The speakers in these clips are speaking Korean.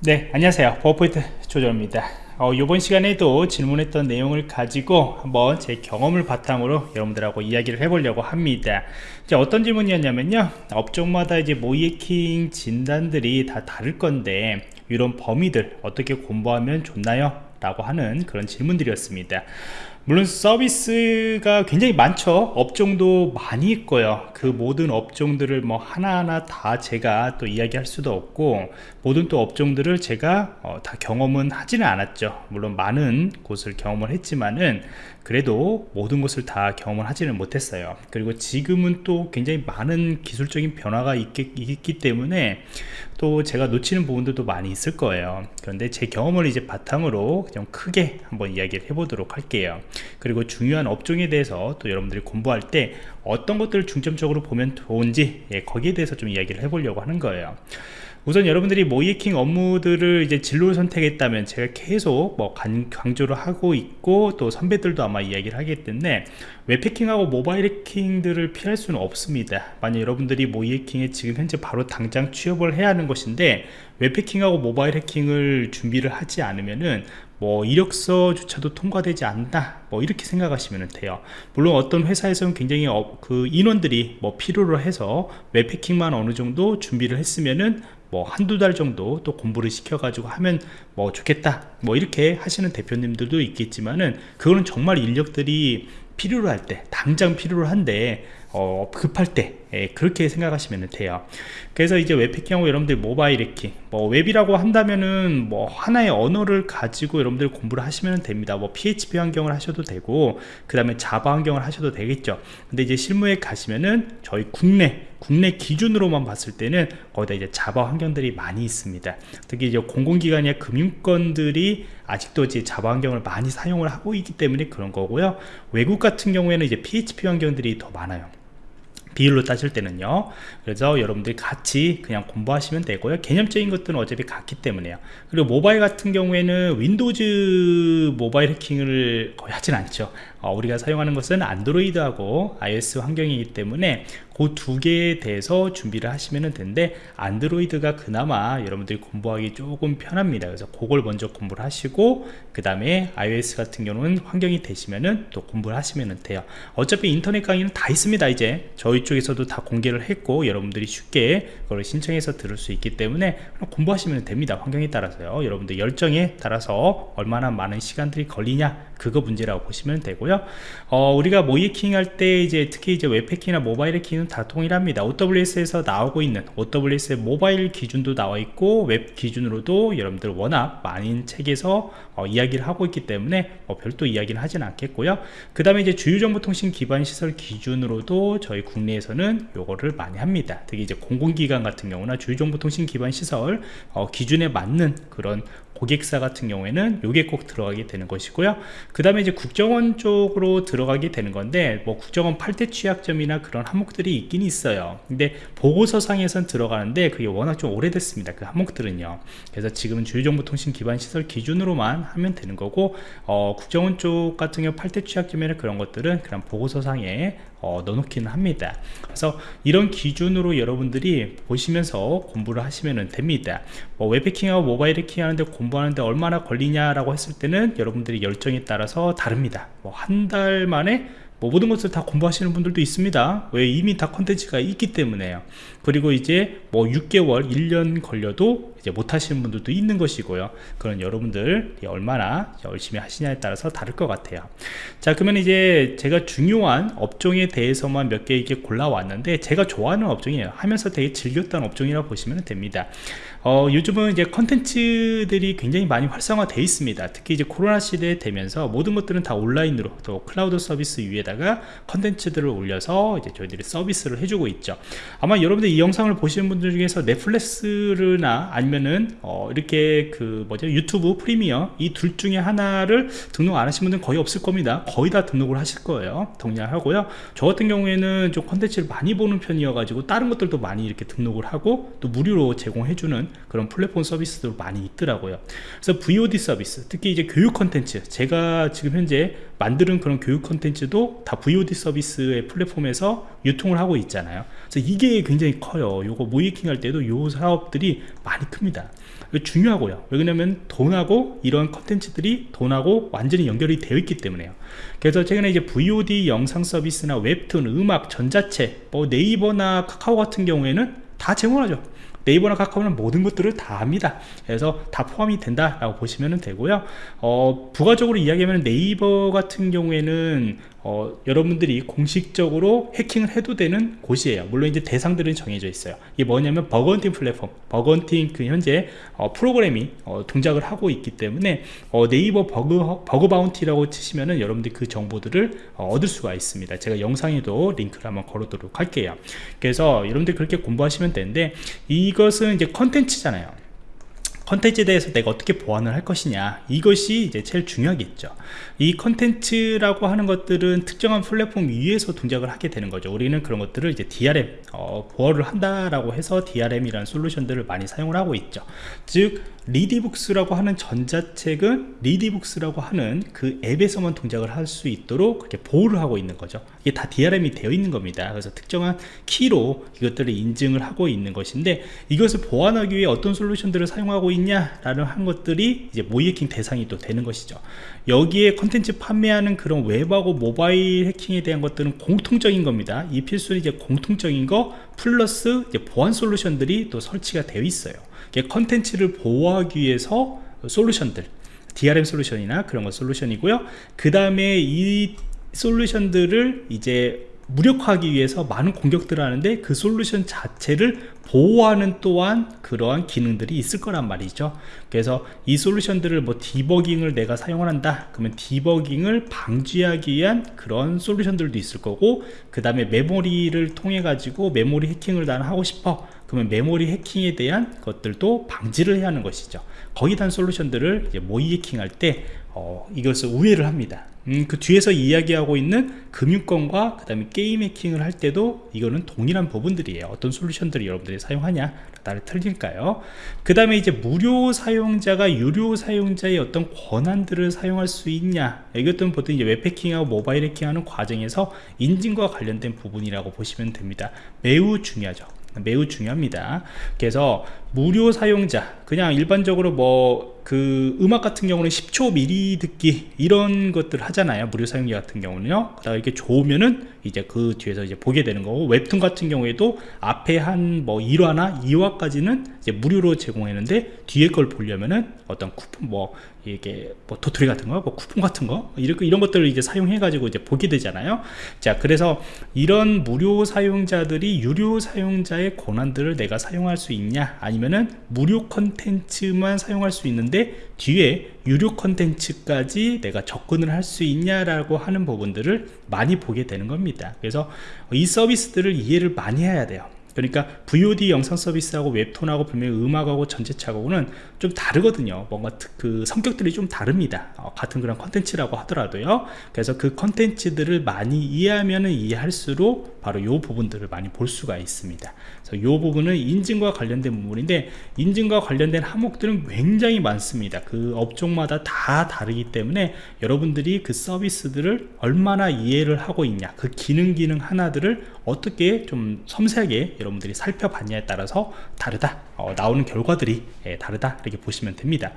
네 안녕하세요. 버포인트 조정입니다. 어, 이번 시간에도 질문했던 내용을 가지고 한번 제 경험을 바탕으로 여러분들하고 이야기를 해보려고 합니다. 이제 어떤 질문이었냐면요. 업종마다 이제 모이킹 진단들이 다 다를 건데 이런 범위들 어떻게 공부하면 좋나요? 라고 하는 그런 질문들이었습니다 물론 서비스가 굉장히 많죠. 업종도 많이 있고요. 그 모든 업종들을 뭐 하나하나 다 제가 또 이야기할 수도 없고 모든 또 업종들을 제가 어, 다 경험은 하지는 않았죠. 물론 많은 곳을 경험을 했지만은 그래도 모든 것을 다 경험을 하지는 못했어요. 그리고 지금은 또 굉장히 많은 기술적인 변화가 있기, 있기 때문에 또 제가 놓치는 부분들도 많이 있을 거예요. 그런데 제 경험을 이제 바탕으로 좀 크게 한번 이야기를 해보도록 할게요. 그리고 중요한 업종에 대해서 또 여러분들이 공부할 때 어떤 것들을 중점적으로 보면 좋은지 예, 거기에 대해서 좀 이야기를 해보려고 하는 거예요 우선 여러분들이 모이킹 업무들을 이제 진로를 선택했다면 제가 계속 뭐 강조를 하고 있고 또 선배들도 아마 이야기를 하기 때문에 웹해킹하고 모바일 해킹들을 피할 수는 없습니다. 만약 여러분들이 모이킹에 지금 현재 바로 당장 취업을 해야 하는 것인데 웹해킹하고 모바일 해킹을 준비를 하지 않으면은 뭐 이력서조차도 통과되지 않나 뭐 이렇게 생각하시면 돼요. 물론 어떤 회사에서는 굉장히 어, 그 인원들이 뭐 필요로 해서 웹해킹만 어느 정도 준비를 했으면은 뭐 한두 달 정도 또 공부를 시켜 가지고 하면 뭐 좋겠다 뭐 이렇게 하시는 대표님들도 있겠지만은 그거는 정말 인력들이 필요로 할 때 당장 필요로 한데 어, 급할 때 예, 그렇게 생각하시면 돼요. 그래서 이제 웹해킹하고 여러분들 모바일 해킹 뭐 웹이라고 한다면은 뭐 하나의 언어를 가지고 여러분들 공부를 하시면 됩니다. 뭐 PHP 환경을 하셔도 되고 그 다음에 자바 환경을 하셔도 되겠죠. 근데 이제 실무에 가시면은 저희 국내 국내 기준으로만 봤을 때는 거기다 이제 자바 환경들이 많이 있습니다. 특히 이제 공공기관이나 금융권들이 아직도 이제 Java 환경을 많이 사용을 하고 있기 때문에 그런 거고요. 외국 같은 경우에는 이제 PHP 환경들이 더 많아요 비율로 따질 때는요. 그래서 여러분들이 같이 그냥 공부하시면 되고요. 개념적인 것들은 어차피 같기 때문에요. 그리고 모바일 같은 경우에는 Windows 모바일 해킹을 거의 하진 않죠 어, 우리가 사용하는 것은 안드로이드하고 iOS 환경이기 때문에 그 두 개에 대해서 준비를 하시면 되는데 안드로이드가 그나마 여러분들이 공부하기 조금 편합니다. 그래서 그걸 먼저 공부를 하시고 그 다음에 iOS 같은 경우는 환경이 되시면은 또 공부를 하시면 돼요. 어차피 인터넷 강의는 다 있습니다 이제. 저희 쪽에서도 다 공개를 했고 여러분들이 쉽게 그걸 신청해서 들을 수 있기 때문에 공부하시면 됩니다 환경에 따라서요. 여러분들 열정에 따라서 얼마나 많은 시간들이 걸리냐 그거 문제라고 보시면 되고요 어, 우리가 모의해킹 할 때 이제 특히 이제 웹해킹이나 모바일 해킹은 다 동일합니다. OWASP에서 나오고 있는 OWASP의 모바일 기준도 나와 있고 웹 기준으로도 여러분들 워낙 많은 책에서 어, 이야기를 하고 있기 때문에 어, 별도 이야기는 하진 않겠고요. 그 다음에 이제 주요정보통신 기반 시설 기준으로도 저희 국내에서는 요거를 많이 합니다. 특히 이제 공공기관 같은 경우나 주요정보통신 기반 시설 어, 기준에 맞는 그런 고객사 같은 경우에는 요게 꼭 들어가게 되는 것이고요. 그 다음에 이제 국정원 쪽으로 들어가게 되는 건데 뭐 국정원 8대 취약점이나 그런 항목들이 있긴 있어요. 근데 보고서상에선 들어가는데 그게 워낙 좀 오래됐습니다. 그 항목들은요. 그래서 지금은 주요정보통신 기반 시설 기준으로만 하면 되는 거고 어, 국정원 쪽 같은 경우 8대 취약점이나 그런 것들은 그냥 보고서상에 어, 넣어놓기는 합니다. 그래서 이런 기준으로 여러분들이 보시면서 공부를 하시면 됩니다. 뭐 웹해킹하고 모바일 해킹 하는데 공부하는데 얼마나 걸리냐라고 했을 때는 여러분들이 열정에 따라서 다릅니다. 뭐 한 달 만에 뭐 모든 것을 다 공부하시는 분들도 있습니다. 왜 이미 다 컨텐츠가 있기 때문에요. 그리고 이제 뭐 6개월 1년 걸려도 이제 못 하시는 분들도 있는 것이고요. 그런 여러분들 얼마나 열심히 하시냐에 따라서 다를 것 같아요. 자 그러면 이제 제가 중요한 업종에 대해서만 몇 개 이렇게 골라왔는데 제가 좋아하는 업종이에요. 하면서 되게 즐겼던 업종이라고 보시면 됩니다. 어, 요즘은 이제 컨텐츠들이 굉장히 많이 활성화되어 있습니다. 특히 이제 코로나 시대에 되면서 모든 것들은 다 온라인으로 또 클라우드 서비스 위에 다가 컨텐츠들을 올려서 이제 저희들이 서비스를 해주고 있죠. 아마 여러분들 이 영상을 보시는 분들 중에서 넷플릭스나 아니면은 어, 이렇게 그 뭐죠? 유튜브 프리미엄 이 둘 중에 하나를 등록 안 하신 분들은 거의 없을 겁니다. 거의 다 등록을 하실 거예요. 동의하고요. 저 같은 경우에는 좀 컨텐츠를 많이 보는 편이어 가지고 다른 것들도 많이 이렇게 등록을 하고 또 무료로 제공해주는 그런 플랫폼 서비스도 많이 있더라고요. 그래서 VOD 서비스 특히 이제 교육 컨텐츠. 제가 지금 현재 만드는 그런 교육 컨텐츠도 다 VOD 서비스의 플랫폼에서 유통을 하고 있잖아요. 그래서 이게 굉장히 커요. 요거 모의해킹 할 때도 요 사업들이 많이 큽니다. 중요하고요. 왜냐면 돈하고 이런 컨텐츠들이 돈하고 완전히 연결이 되어 있기 때문에요. 그래서 최근에 이제 VOD 영상 서비스나 웹툰, 음악, 전자책 뭐 네이버나 카카오 같은 경우에는 다 제공하죠. 네이버나 카카오는 모든 것들을 다 합니다. 그래서 다 포함이 된다 라고 보시면 되고요. 어, 부가적으로 이야기하면 네이버 같은 경우에는 어, 여러분들이 공식적으로 해킹을 해도 되는 곳이에요. 물론 이제 대상들은 정해져 있어요. 이게 뭐냐면 bug hunting 플랫폼 bug hunting 그 현재 어, 프로그램이 어, 동작을 하고 있기 때문에 어, 네이버 bug, bug bounty라고 치시면은 여러분들이 그 정보들을 어, 얻을 수가 있습니다. 제가 영상에도 링크를 한번 걸어도록 할게요. 그래서 여러분들 그렇게 공부하시면 되는데 이것은 이제 컨텐츠잖아요 컨텐츠에 대해서 내가 어떻게 보안을 할 것이냐 이것이 이제 제일 중요하겠죠. 이 컨텐츠라고 하는 것들은 특정한 플랫폼 위에서 동작을 하게 되는 거죠. 우리는 그런 것들을 이제 DRM 어, 보호를 한다라고 해서 DRM이라는 솔루션들을 많이 사용을 하고 있죠. 즉 리디북스라고 하는 전자책은 리디북스라고 하는 그 앱에서만 동작을 할 수 있도록 그렇게 보호를 하고 있는 거죠. 이게 다 DRM이 되어 있는 겁니다. 그래서 특정한 키로 이것들을 인증을 하고 있는 것인데 이것을 보완하기 위해 어떤 솔루션들을 사용하고 있냐 라는 한 것들이 이제 모의해킹 대상이 또 되는 것이죠. 여기에 컨텐츠 판매하는 그런 웹하고 모바일 해킹에 대한 것들은 공통적인 겁니다. 이 필수는 이제 공통적인 거 플러스 이제 보안 솔루션들이 또 설치가 되어 있어요 컨텐츠를 보호하기 위해서 솔루션들 DRM 솔루션이나 그런 거 솔루션이고요. 그 다음에 이 솔루션들을 이제 무력화하기 위해서 많은 공격들을 하는데 그 솔루션 자체를 보호하는 또한 그러한 기능들이 있을 거란 말이죠. 그래서 이 솔루션들을 뭐 디버깅을 내가 사용을 한다. 그러면 디버깅을 방지하기 위한 그런 솔루션들도 있을 거고 그 다음에 메모리를 통해 가지고 메모리 해킹을 나는 하고 싶어 그러면 메모리 해킹에 대한 것들도 방지를 해야 하는 것이죠. 대한 솔루션들을 모의 해킹할 때 어, 이것을 우회를 합니다. 음, 그 뒤에서 이야기하고 있는 금융권과 그 다음에 게임 해킹을 할 때도 이거는 동일한 부분들이에요. 어떤 솔루션들을 여러분들이 사용하냐 나를 틀릴까요? 그 다음에 이제 무료 사용자가 유료 사용자의 어떤 권한들을 사용할 수 있냐 이것들은 보통 이제 웹 해킹하고 모바일 해킹하는 과정에서 인증과 관련된 부분이라고 보시면 됩니다. 매우 중요하죠 매우 중요합니다. 그래서 무료 사용자 그냥 일반적으로 뭐 그 음악 같은 경우는 10초 미리 듣기 이런 것들 하잖아요 무료 사용자 같은 경우는요 그다가 이렇게 좋으면은 이제 그 뒤에서 이제 보게 되는 거고 웹툰 같은 경우에도 앞에 한 뭐 1화나 2화까지는 이제 무료로 제공했는데 뒤에 걸 보려면은 어떤 쿠폰 뭐 이게 뭐 도토리 같은 거, 뭐 쿠폰 같은 거 이렇게 이런 것들을 이제 사용해 가지고 이제 보게 되잖아요. 자, 그래서 이런 무료 사용자들이 유료 사용자의 권한들을 내가 사용할 수 있냐 아니면 은 무료 컨텐츠만 사용할 수 있는데 뒤에 유료 컨텐츠까지 내가 접근을 할 수 있냐라고 하는 부분들을 많이 보게 되는 겁니다. 그래서 이 서비스들을 이해를 많이 해야 돼요. 그러니까 VOD 영상 서비스하고 웹톤하고 분명히 음악하고 전체 차하고는 좀 다르거든요. 뭔가 그 성격들이 좀 다릅니다. 어, 같은 그런 컨텐츠라고 하더라도요. 그래서 그 컨텐츠들을 많이 이해하면 이해할수록 바로 이 부분들을 많이 볼 수가 있습니다. 그래서 이 부분은 인증과 관련된 부분인데 인증과 관련된 항목들은 굉장히 많습니다. 그 업종마다 다 다르기 때문에 여러분들이 그 서비스들을 얼마나 이해를 하고 있냐 그 기능 기능 하나들을 어떻게 좀 섬세하게 여러분들이 살펴봤냐에 따라서 다르다. 어, 나오는 결과들이 예, 다르다. 이렇게 보시면 됩니다.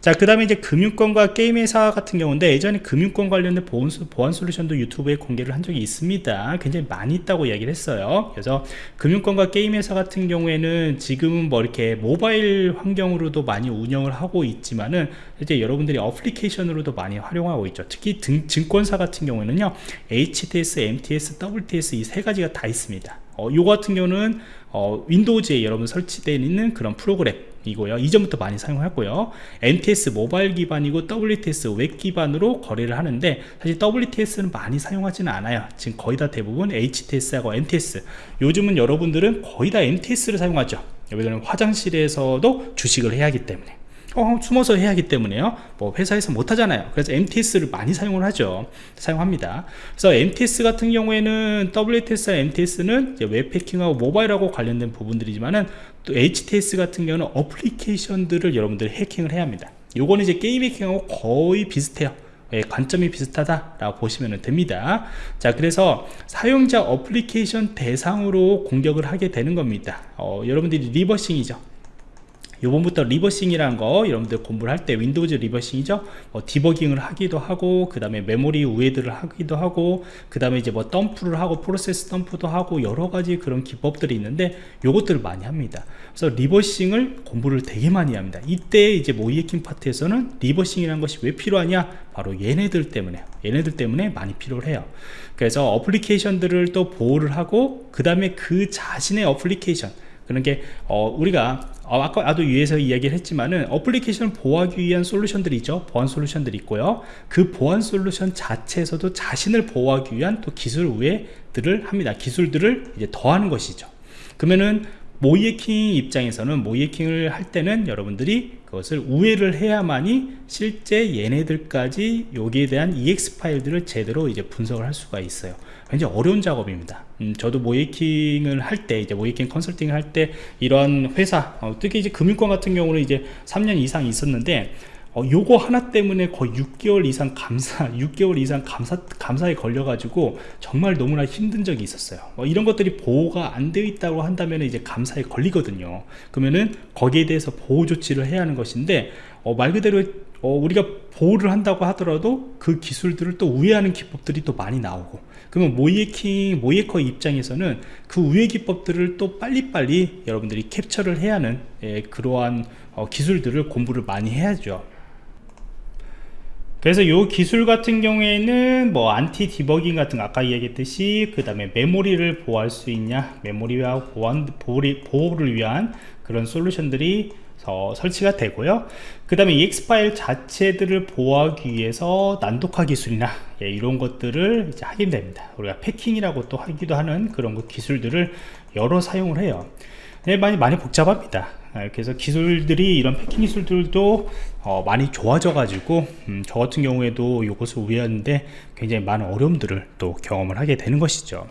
자그 다음에 이제 금융권과 게임 회사 같은 경우인데 예전에 금융권 관련된 보안, 보안 솔루션도 유튜브에 공개를 한 적이 있습니다. 굉장히 많이 있다고 이야기를 했어요. 그래서 금융권과 게임 회사 같은 경우에는 지금은 뭐 이렇게 모바일 환경으로도 많이 운영을 하고 있지만은 이제 여러분들이 어플리케이션으로도 많이 활용하고 있죠. 특히 등, 증권사 같은 경우에는요 HTS, MTS, WTS 이 세 가지가 다 있습니다 어, 요 같은 경우는 어, 윈도우즈에 여러분 설치되어 있는 그런 프로그램이고요. 이전부터 많이 사용하고요. MTS 모바일 기반이고 WTS 웹 기반으로 거래를 하는데 사실 WTS는 많이 사용하지는 않아요. 지금 거의 다 대부분 HTS하고 MTS 요즘은 여러분들은 거의 다 MTS를 사용하죠. 왜냐하면 화장실에서도 주식을 해야 하기 때문에. 어, 숨어서 해야 하기 때문에요. 뭐 회사에서 못 하잖아요. 그래서 MTS를 많이 사용을 하죠. 사용합니다. 그래서 MTS 같은 경우에는 WTS와 MTS는 웹패킹하고 모바일하고 관련된 부분들이지만은 또 HTS 같은 경우는 어플리케이션들을 여러분들이 해킹을 해야 합니다. 요거는 이제 게임 해킹하고 거의 비슷해요. 예, 관점이 비슷하다라고 보시면 됩니다. 자 그래서 사용자 어플리케이션 대상으로 공격을 하게 되는 겁니다. 어, 여러분들이 reversing이죠 요번부터 reversing이라는 거 여러분들 공부를 할 때 윈도우즈 reversing이죠? 뭐 디버깅을 하기도 하고 그 다음에 메모리 우회들을 하기도 하고 그 다음에 이제 뭐 덤프를 하고 프로세스 덤프도 하고 여러가지 그런 기법들이 있는데 요것들을 많이 합니다. 그래서 reversing을 공부를 되게 많이 합니다. 이때 이제 모의해킹 파트에서는 reversing이라는 것이 왜 필요하냐? 바로 얘네들 때문에 얘네들 때문에 많이 필요해요. 그래서 어플리케이션들을 또 보호를 하고 그 다음에 그 자신의 어플리케이션 게 어, 우리가 어, 아까 나도 위에서 이야기를 했지만은 어플리케이션을 보호하기 위한 솔루션들이 있죠. 보안 솔루션들이 있고요. 그 보안 솔루션 자체에서도 자신을 보호하기 위한 또 기술 우회들을 합니다. 기술들을 이제 더하는 것이죠. 그러면은 모이에킹 입장에서는 모이에킹을 할 때는 여러분들이 그것을 우회를 해야만이 실제 얘네들까지 여기에 대한 EX 파일들을 제대로 이제 분석을 할 수가 있어요 굉장히 어려운 작업입니다. 음, 저도 모이킹을 할 때 이제 모이킹 컨설팅을 할 때 이런 회사 어, 특히 이제 금융권 같은 경우는 이제 3년 이상 있었는데 어, 요거 하나 때문에 거의 6개월 이상 감사 6개월 이상 감사 감사에 걸려 가지고 정말 너무나 힘든 적이 있었어요. 뭐 이런 것들이 보호가 안 되어 있다고 한다면 이제 감사에 걸리거든요. 그러면은 거기에 대해서 보호 조치를 해야 하는 것인데 어, 말 그대로 어, 우리가 보호를 한다고 하더라도 그 기술들을 또 우회하는 기법들이 또 많이 나오고 그러면 모의해킹 모의해커 입장에서는 그 우회 기법들을 또 빨리빨리 여러분들이 캡처를 해야 하는 예, 그러한 어, 기술들을 공부를 많이 해야죠. 그래서 이 기술 같은 경우에는 뭐 안티 디버깅 같은 거 아까 이야기했듯이 그 다음에 메모리를 보호할 수 있냐 메모리와 보안, 보호를 위한 그런 솔루션들이 어, 설치가 되고요. 그 다음에 EX 파일 자체들을 보호하기 위해서 난독화 기술이나 예, 이런 것들을 이제 하게 됩니다. 우리가 패킹이라고 또 하기도 하는 그런 기술들을 여러 사용을 해요. 네, 많이 많이 복잡합니다. 아, 그래서 기술들이 이런 패킹 기술들도 어, 많이 좋아져 가지고 음, 저 같은 경우에도 이것을 우회하는데 굉장히 많은 어려움들을 또 경험을 하게 되는 것이죠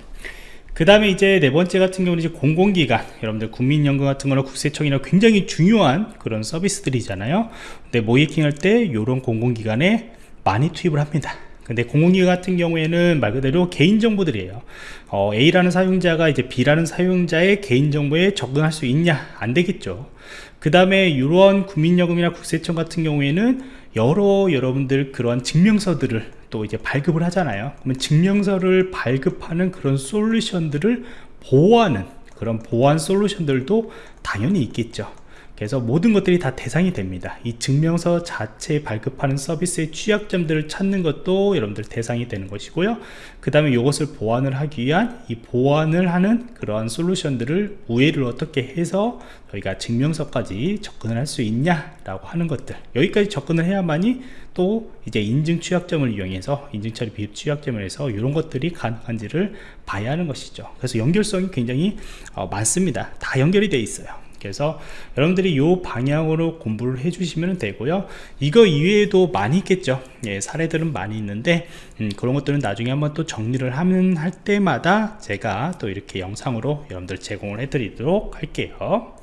그 다음에 이제 네 번째 같은 경우는 이제 공공기관. 여러분들 국민연금 같은 거나 국세청이나 굉장히 중요한 그런 서비스들이잖아요. 근데 모이킹 할 때 이런 공공기관에 많이 투입을 합니다. 근데 공공기관 같은 경우에는 말 그대로 개인정보들이에요. 어, A라는 사용자가 이제 B라는 사용자의 개인정보에 접근할 수 있냐? 안 되겠죠. 그 다음에 이러한 국민연금이나 국세청 같은 경우에는 여러 여러분들 그런 증명서들을 또 이제 발급을 하잖아요. 그러면 증명서를 발급하는 그런 솔루션들을 보호하는 그런 보안 솔루션들도 당연히 있겠죠 그래서 모든 것들이 다 대상이 됩니다. 이 증명서 자체 발급하는 서비스의 취약점들을 찾는 것도 여러분들 대상이 되는 것이고요. 그 다음에 이것을 보완을 하기 위한 이 보완을 하는 그러한 솔루션들을 우회를 어떻게 해서 저희가 증명서까지 접근을 할 수 있냐 라고 하는 것들. 여기까지 접근을 해야만이 또 이제 인증 취약점을 이용해서 인증 처리 비입 취약점을 해서 이런 것들이 가능한지를 봐야 하는 것이죠. 그래서 연결성이 굉장히 어, 많습니다. 다 연결이 되어 있어요 그래서 여러분들이 이 방향으로 공부를 해 주시면 되고요. 이거 이외에도 많이 있겠죠. 예, 사례들은 많이 있는데 음, 그런 것들은 나중에 한번 또 정리를 하면 할 때마다 제가 또 이렇게 영상으로 여러분들 제공을 해 드리도록 할게요